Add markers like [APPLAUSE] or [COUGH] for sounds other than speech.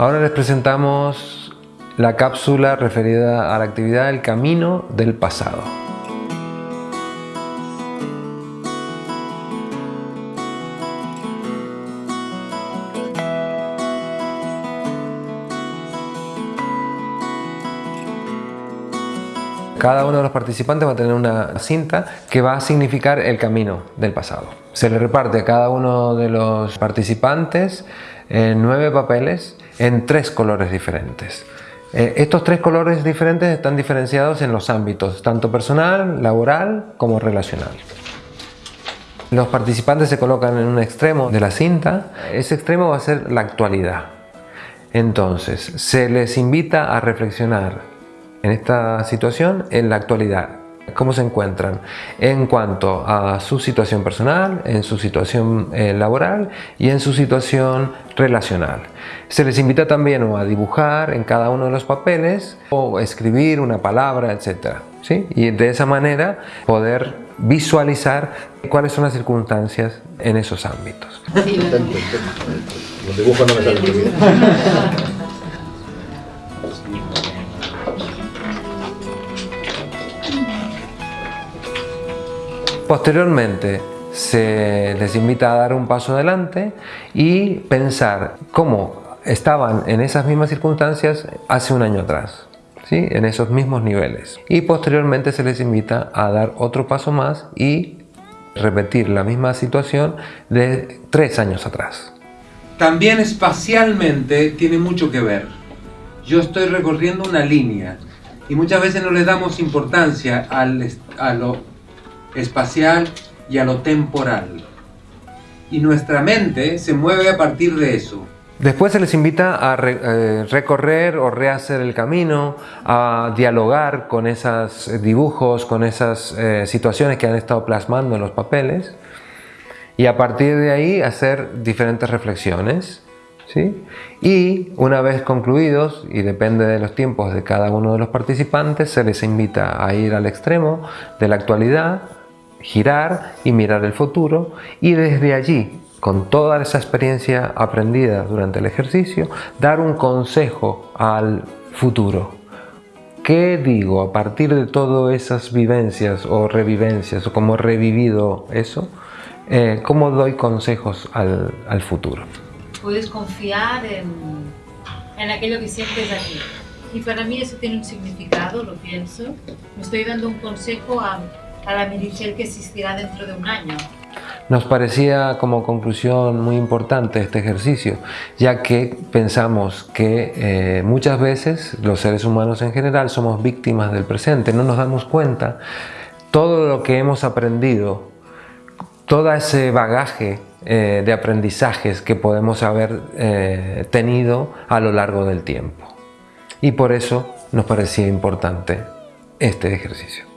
Ahora les presentamos la cápsula referida a la actividad del camino del pasado. Cada uno de los participantes va a tener una cinta que va a significar el camino del pasado. Se le reparte a cada uno de los participantes eh, nueve papeles en tres colores diferentes. Eh, estos tres colores diferentes están diferenciados en los ámbitos, tanto personal, laboral como relacional. Los participantes se colocan en un extremo de la cinta, ese extremo va a ser la actualidad. Entonces, se les invita a reflexionar en esta situación en la actualidad. ¿Cómo se encuentran? En cuanto a su situación personal, en su situación eh, laboral y en su situación relacional. Se les invita también a dibujar en cada uno de los papeles o escribir una palabra, etc. ¿sí? Y de esa manera poder visualizar cuáles son las circunstancias en esos ámbitos. Los dibujos no me salen [LAUGHS] Posteriormente se les invita a dar un paso adelante y pensar cómo estaban en esas mismas circunstancias hace un año atrás. ¿sí? en esos mismos niveles y posteriormente se les invita a dar otro paso más y repetir la misma situación de tres años atrás. También espacialmente tiene mucho que ver. Yo estoy recorriendo una línea y muchas veces no le damos importancia a lo espacial y a lo temporal. Y nuestra mente se mueve a partir de eso. Después se les invita a eh, recorrer o rehacer el camino, a dialogar con esos dibujos, con esas eh, situaciones que han estado plasmando en los papeles y a partir de ahí hacer diferentes reflexiones. ¿sí? Y una vez concluidos, y depende de los tiempos de cada uno de los participantes, se les invita a ir al extremo de la actualidad girar y mirar el futuro y desde allí, con toda esa experiencia aprendida durante el ejercicio, dar un consejo al futuro. ¿Qué digo a partir de todas esas vivencias o revivencias o cómo he revivido eso? Eh, ¿Cómo doy consejos al, al, futuro? Puedes confiar en, en aquello que sientes aquí. Y para mí eso tiene un significado, lo pienso. Me estoy dando un consejo a a la Merichel que existirá dentro de un año. Nos parecía como conclusión muy importante este ejercicio, ya que pensamos que eh, muchas veces los seres humanos en general somos víctimas del presente, no nos damos cuenta todo lo que hemos aprendido, todo ese bagaje eh, de aprendizajes que podemos haber eh, tenido a lo largo del tiempo. Y por eso nos parecía importante este ejercicio.